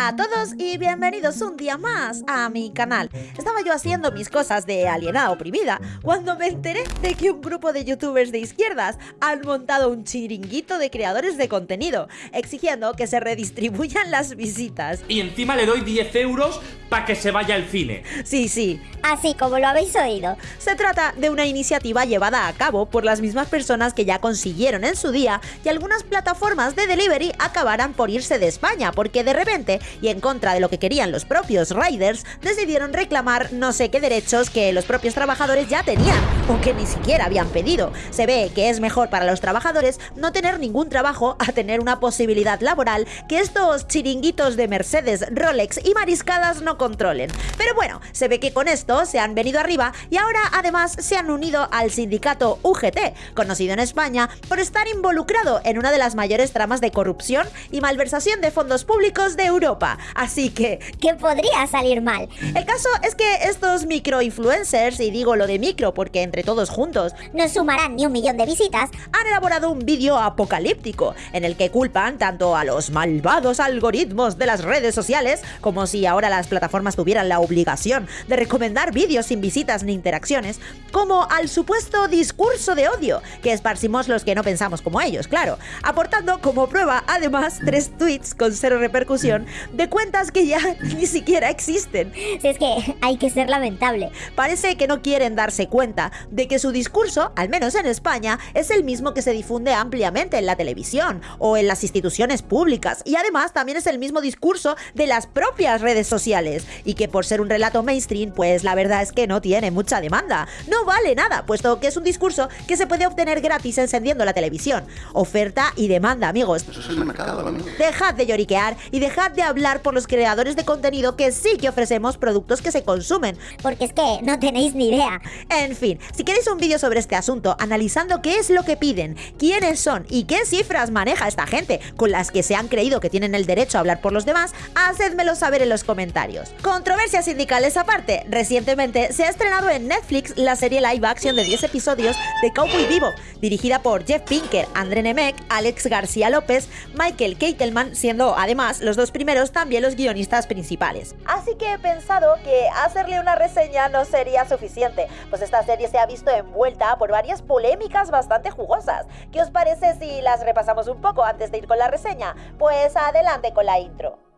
Hola a todos y bienvenidos un día más a mi canal. Estaba yo haciendo mis cosas de alienada oprimida cuando me enteré de que un grupo de youtubers de izquierdas han montado un chiringuito de creadores de contenido, exigiendo que se redistribuyan las visitas. Y encima le doy 10 euros para que se vaya al cine. Sí, sí. Así como lo habéis oído. Se trata de una iniciativa llevada a cabo por las mismas personas que ya consiguieron en su día que algunas plataformas de delivery acabaran por irse de España, porque de repente, y en contra de lo que querían los propios riders, decidieron reclamar no sé qué derechos que los propios trabajadores ya tenían, o que ni siquiera habían pedido. Se ve que es mejor para los trabajadores no tener ningún trabajo a tener una posibilidad laboral que estos chiringuitos de Mercedes, Rolex y mariscadas no controlen. Pero bueno, se ve que con esto se han venido arriba y ahora además se han unido al sindicato UGT, conocido en España por estar involucrado en una de las mayores tramas de corrupción y malversación de fondos públicos de Europa. Así que... ¿Qué podría salir mal? El caso es que estos microinfluencers, y digo lo de micro porque entre todos juntos, no sumarán ni un millón de visitas, han elaborado un vídeo apocalíptico en el que culpan tanto a los malvados algoritmos de las redes sociales, como si ahora las plataformas tuvieran la obligación de recomendar vídeos sin visitas ni interacciones, como al supuesto discurso de odio que esparcimos los que no pensamos como ellos, claro, aportando como prueba además tres tweets con cero repercusión de cuentas que ya ni siquiera existen. Si es que hay que ser lamentable. Parece que no quieren darse cuenta de que su discurso, al menos en España, es el mismo que se difunde ampliamente en la televisión o en las instituciones públicas y además también es el mismo discurso de las propias redes sociales y que por ser un relato mainstream pues la verdad es que no tiene mucha demanda. No vale nada, puesto que es un discurso que se puede obtener gratis encendiendo la televisión. Oferta y demanda, amigos. Eso es el mercado, amigo. Dejad de lloriquear y dejad de hablar por los creadores de contenido que sí que ofrecemos productos que se consumen. Porque es que no tenéis ni idea. En fin, si queréis un vídeo sobre este asunto, analizando qué es lo que piden, quiénes son y qué cifras maneja esta gente con las que se han creído que tienen el derecho a hablar por los demás, hacedmelo saber en los comentarios. Controversias sindicales aparte, recientemente se ha estrenado en Netflix la serie live action de 10 episodios de Cowboy Vivo, dirigida por Jeff Pinker, André Nemec, Alex García López, Michael Keitelman, siendo además los dos primeros también los guionistas principales. Así que he pensado que hacerle una reseña no sería suficiente, pues esta serie se ha visto envuelta por varias polémicas bastante jugosas. ¿Qué os parece si las repasamos un poco antes de ir con la reseña? Pues adelante con la intro.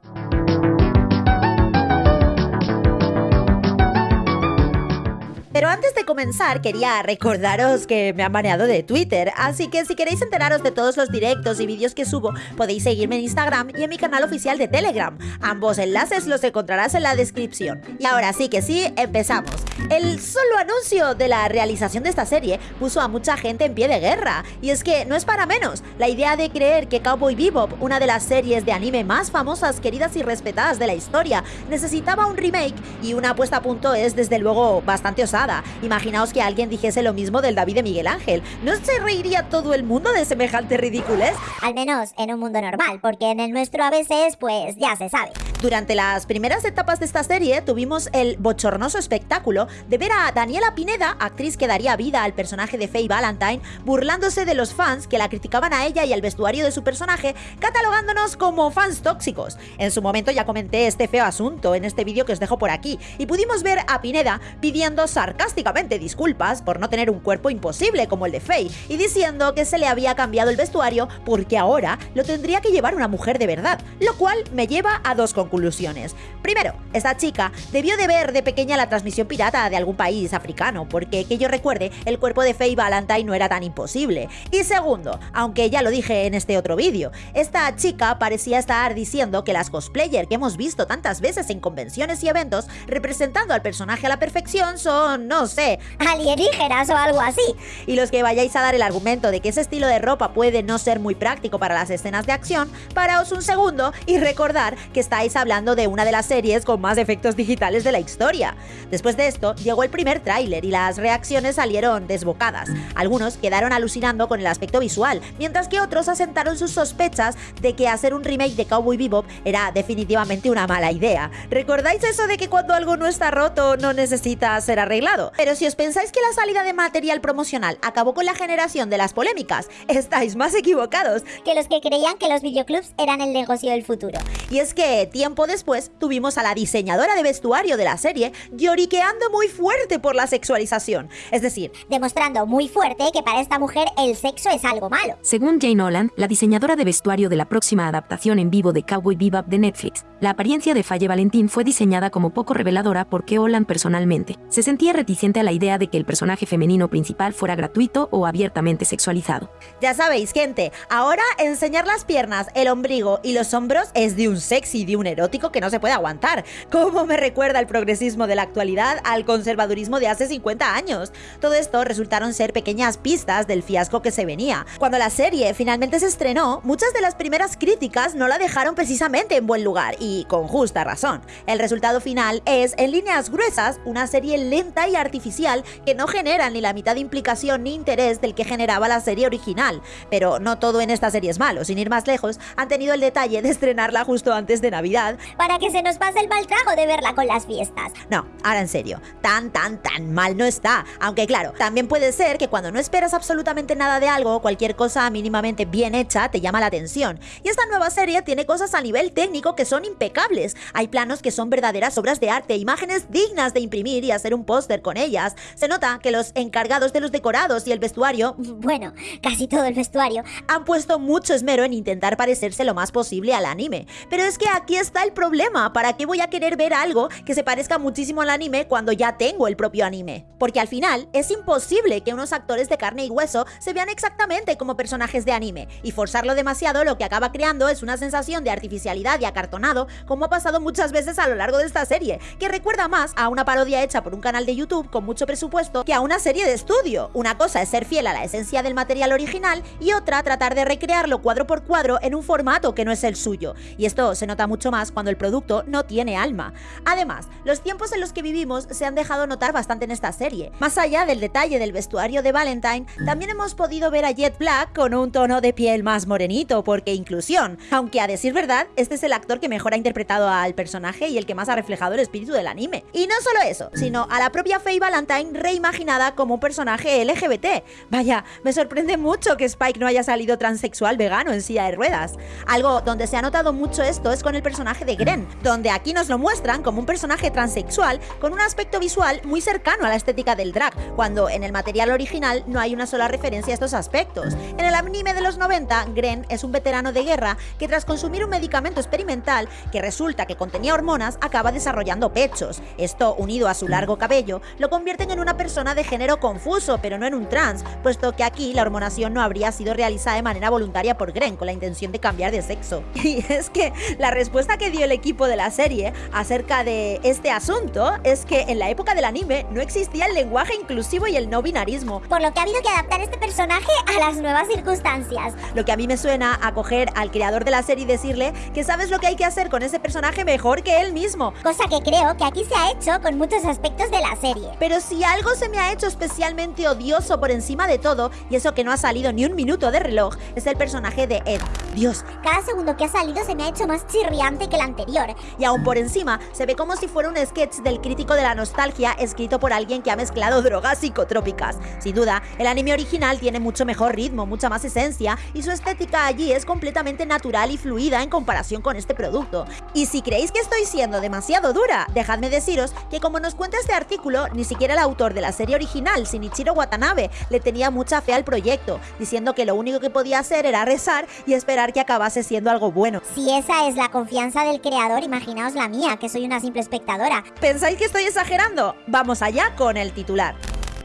Pero antes de comenzar, quería recordaros que me han baneado de Twitter, así que si queréis enteraros de todos los directos y vídeos que subo, podéis seguirme en Instagram y en mi canal oficial de Telegram. Ambos enlaces los encontrarás en la descripción. Y ahora sí que sí, empezamos. El solo anuncio de la realización de esta serie puso a mucha gente en pie de guerra, y es que no es para menos. La idea de creer que Cowboy Bebop, una de las series de anime más famosas, queridas y respetadas de la historia, necesitaba un remake y una puesta a punto es desde luego bastante osada. Imaginaos que alguien dijese lo mismo del David de Miguel Ángel. ¿No se reiría todo el mundo de semejante ridiculez? Al menos en un mundo normal, porque en el nuestro a veces, pues ya se sabe. Durante las primeras etapas de esta serie tuvimos el bochornoso espectáculo de ver a Daniela Pineda, actriz que daría vida al personaje de Faye Valentine, burlándose de los fans que la criticaban a ella y al vestuario de su personaje, catalogándonos como fans tóxicos. En su momento ya comenté este feo asunto en este vídeo que os dejo por aquí, y pudimos ver a Pineda pidiendo sarcásticamente disculpas por no tener un cuerpo imposible como el de Faye, y diciendo que se le había cambiado el vestuario porque ahora lo tendría que llevar una mujer de verdad, lo cual me lleva a dos conclusiones. Primero, esta chica debió de ver de pequeña la transmisión pirata de algún país africano, porque que yo recuerde, el cuerpo de Faye Valentine no era tan imposible. Y segundo, aunque ya lo dije en este otro vídeo, esta chica parecía estar diciendo que las cosplayer que hemos visto tantas veces en convenciones y eventos representando al personaje a la perfección son, no sé, alienígenas o algo así. Y los que vayáis a dar el argumento de que ese estilo de ropa puede no ser muy práctico para las escenas de acción, paraos un segundo y recordar que estáis hablando de una de las series con más efectos digitales de la historia. Después de esto, llegó el primer tráiler y las reacciones salieron desbocadas. Algunos quedaron alucinando con el aspecto visual, mientras que otros asentaron sus sospechas de que hacer un remake de Cowboy Bebop era definitivamente una mala idea. ¿Recordáis eso de que cuando algo no está roto no necesita ser arreglado? Pero si os pensáis que la salida de material promocional acabó con la generación de las polémicas, estáis más equivocados que los que creían que los videoclubs eran el negocio del futuro. Y es que tiempo después tuvimos a la diseñadora de vestuario de la serie lloriqueando muy fuerte por la sexualización. Es decir, Demostrando muy fuerte que para esta mujer el sexo es algo malo. Según Jane Holland, la diseñadora de vestuario de la próxima adaptación en vivo de Cowboy Bebop de Netflix, la apariencia de Faye Valentín fue diseñada como poco reveladora porque Holland personalmente se sentía reticente a la idea de que el personaje femenino principal fuera gratuito o abiertamente sexualizado. ya sabéis, gente, ahora enseñar las piernas, el ombligo y los hombros es de un sexy, de un erótico que no se puede aguantar. ¿Cómo me recuerda el progresismo de la actualidad al conservadurismo de hace 50 años? Todo esto resultaron ser pequeñas pistas del fiasco que se venía. Cuando la serie finalmente se estrenó, muchas de las primeras críticas no la dejaron precisamente en buen lugar y con justa razón. El resultado final es, en líneas gruesas, una serie lenta y artificial que no genera ni la mitad de implicación ni interés del que generaba la serie original. Pero no todo en esta serie es malo, sin ir más lejos, han tenido el detalle de estrenarla justo antes de Navidad. Para que se nos pase el mal trago de verla con las fiestas. No, ahora en serio, tan, tan, tan mal no está. Aunque claro, también puede ser que cuando no esperas absolutamente nada de algo, cualquier cosa mínimamente bien hecha te llama la atención. Y esta nueva serie tiene cosas a nivel técnico que son impecables. Hay planos que son verdaderas obras de arte, imágenes dignas de imprimir y hacer un póster con ellas. Se nota que los encargados de los decorados y el vestuario Bueno, casi todo el vestuario. han puesto mucho esmero en intentar parecerse lo más posible al anime. Pero es que aquí está el problema. ¿Para qué voy a querer ver algo que se parezca muchísimo al anime cuando ya tengo el propio anime? Porque al final es imposible que unos actores de carne y hueso se vean exactamente como personajes de anime. Y forzarlo demasiado lo que acaba creando es una sensación de artificialidad y acartonado, como ha pasado muchas veces a lo largo de esta serie, que recuerda más a una parodia hecha por un canal de YouTube con mucho presupuesto que a una serie de estudio. Una cosa es ser fiel a la esencia del material original y otra tratar de recrearlo cuadro por cuadro en un formato que no es el suyo. Y esto se nota mucho más cuando el producto no tiene alma. Además, los tiempos en los que vivimos se han dejado notar bastante en esta serie. Más allá del detalle del vestuario de Valentine, también hemos podido ver a Jet Black con un tono de piel más morenito, porque inclusión. Aunque a decir verdad, este es el actor que mejor ha interpretado al personaje y el que más ha reflejado el espíritu del anime. Y no solo eso, sino a la propia Faye Valentine reimaginada como un personaje LGBT. Vaya, me sorprende mucho que Spike no haya salido transexual vegano en silla de ruedas. Algo donde se ha notado mucho esto es con el personaje de Gren, donde aquí nos lo muestran como un personaje transexual con un aspecto visual muy cercano a la estética del drag, cuando en el material original no hay una sola referencia a estos aspectos. En el anime de los 90, Gren es un veterano de guerra que tras consumir un medicamento experimental que resulta que contenía hormonas acaba desarrollando pechos. Esto, unido a su largo cabello, lo convierten en una persona de género confuso, pero no en un trans, puesto que aquí la hormonación no habría sido realizada de manera voluntaria por Gren con la intención de cambiar de sexo. Y es que la respuesta que dio el equipo de la serie acerca de este asunto es que en la época del anime no existía el lenguaje inclusivo y el no binarismo, Por lo que ha habido que adaptar este personaje a las nuevas circunstancias. lo que a mí me suena a coger al creador de la serie y decirle que sabes lo que hay que hacer con ese personaje mejor que él mismo. Cosa que creo que aquí se ha hecho con muchos aspectos de la serie. Pero si algo se me ha hecho especialmente odioso por encima de todo, y eso que no ha salido ni un minuto de reloj, es el personaje de Ed. Dios, Cada segundo que ha salido se me ha hecho más chirriante que el anterior. y aún por encima se ve como si fuera un sketch del crítico de la nostalgia escrito por alguien que ha mezclado drogas psicotrópicas. Sin duda, el anime original tiene mucho mejor ritmo, mucha más esencia y su estética allí es completamente natural y fluida en comparación con este producto. Y si creéis que estoy siendo demasiado dura, dejadme deciros que como nos cuenta este artículo, ni siquiera el autor de la serie original, Shinichiro Watanabe, le tenía mucha fe al proyecto, diciendo que lo único que podía hacer era rezar y esperar que acabase siendo algo bueno. Si esa es la confianza del creador, imaginaos la mía, que soy una simple espectadora. ¿Pensáis que estoy exagerando? Vamos allá con el titular.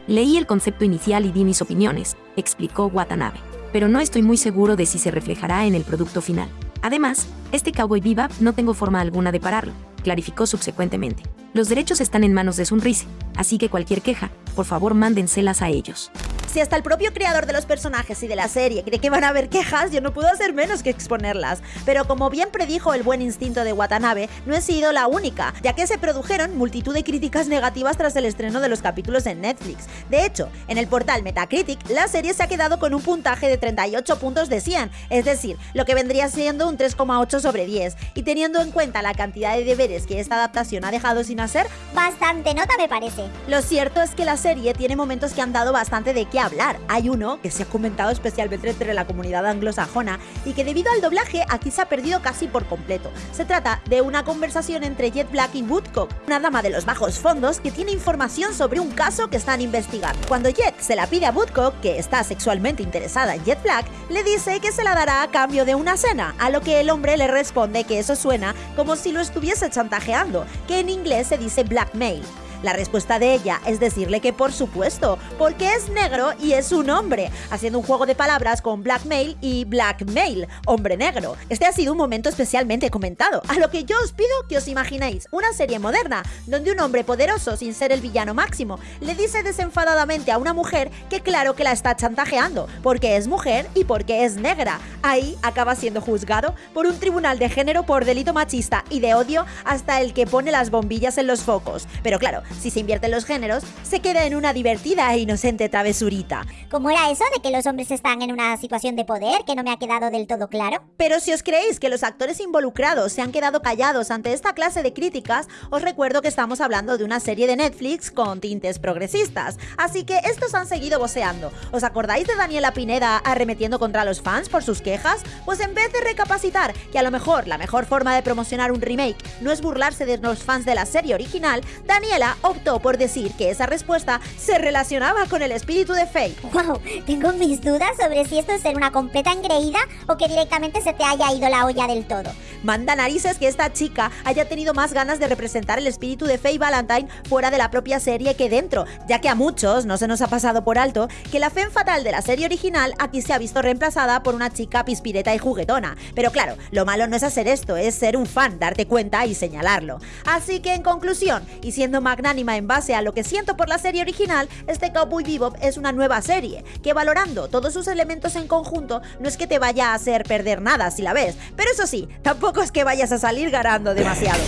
Leí el concepto inicial y di mis opiniones, explicó Watanabe, pero no estoy muy seguro de si se reflejará en el producto final. Además, este Cowboy Bebop no tengo forma alguna de pararlo, clarificó subsecuentemente. Los derechos están en manos de Sunrise, así que cualquier queja, por favor mándenselas a ellos. Si hasta el propio creador de los personajes y de la serie cree que van a haber quejas, yo no puedo hacer menos que exponerlas. Pero como bien predijo el buen instinto de Watanabe, no he sido la única, ya que se produjeron multitud de críticas negativas tras el estreno de los capítulos en Netflix. De hecho, en el portal Metacritic, la serie se ha quedado con un puntaje de 38 puntos de 100, es decir, lo que vendría siendo un 3,8 sobre 10. Y teniendo en cuenta la cantidad de deberes que esta adaptación ha dejado sin hacer, Bastante nota me parece. lo cierto es que la serie tiene momentos que han dado bastante de qué qué hablar. Hay uno que se ha comentado especialmente entre la comunidad anglosajona y que debido al doblaje aquí se ha perdido casi por completo. Se trata de una conversación entre Jet Black y Woodcock, una dama de los bajos fondos que tiene información sobre un caso que están investigando. Cuando Jet se la pide a Woodcock, que está sexualmente interesada en Jet Black, le dice que se la dará a cambio de una cena, a lo que el hombre le responde que eso suena como si lo estuviese chantajeando, que en inglés se dice blackmail. La respuesta de ella es decirle que por supuesto, porque es negro y es un hombre, haciendo un juego de palabras con blackmail y blackmail, hombre negro. Este ha sido un momento especialmente comentado, a lo que yo os pido que os imaginéis una serie moderna, donde un hombre poderoso, sin ser el villano máximo, le dice desenfadadamente a una mujer que claro que la está chantajeando, porque es mujer y porque es negra. Ahí acaba siendo juzgado por un tribunal de género por delito machista y de odio hasta el que pone las bombillas en los focos. Pero claro, si se invierten los géneros, se queda en una divertida e inocente travesurita. ¿Cómo era eso de que los hombres están en una situación de poder que no me ha quedado del todo claro? Pero si os creéis que los actores involucrados se han quedado callados ante esta clase de críticas, os recuerdo que estamos hablando de una serie de Netflix con tintes progresistas, así que estos han seguido voceando. ¿Os acordáis de Daniela Pineda arremetiendo contra los fans por sus quejas? Pues en vez de recapacitar que a lo mejor la mejor forma de promocionar un remake no es burlarse de los fans de la serie original, Daniela optó por decir que esa respuesta se relacionaba con el espíritu de Faye. Wow, tengo mis dudas sobre si esto es ser una completa engreída o que directamente se te haya ido la olla del todo. Manda narices que esta chica haya tenido más ganas de representar el espíritu de Faye Valentine fuera de la propia serie que dentro, ya que a muchos no se nos ha pasado por alto que la fe fatal de la serie original aquí se ha visto reemplazada por una chica pispireta y juguetona. Pero claro, lo malo no es hacer esto, es ser un fan, darte cuenta y señalarlo. Así que en conclusión, y siendo magnánima en base a lo que siento por la serie original, este Cowboy Bebop es una nueva serie, que valorando todos sus elementos en conjunto no es que te vaya a hacer perder nada si la ves, pero eso sí, tampoco es que vayas a salir ganando demasiado.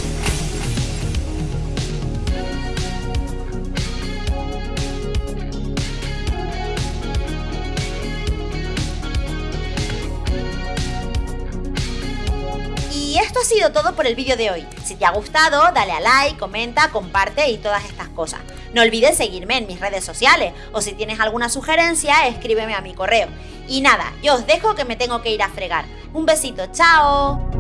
Y esto ha sido todo por el vídeo de hoy. Si te ha gustado, dale a like, comenta, comparte y todas estas cosas. No olvides seguirme en mis redes sociales o si tienes alguna sugerencia, escríbeme a mi correo. Y nada, yo os dejo que me tengo que ir a fregar. Un besito, chao.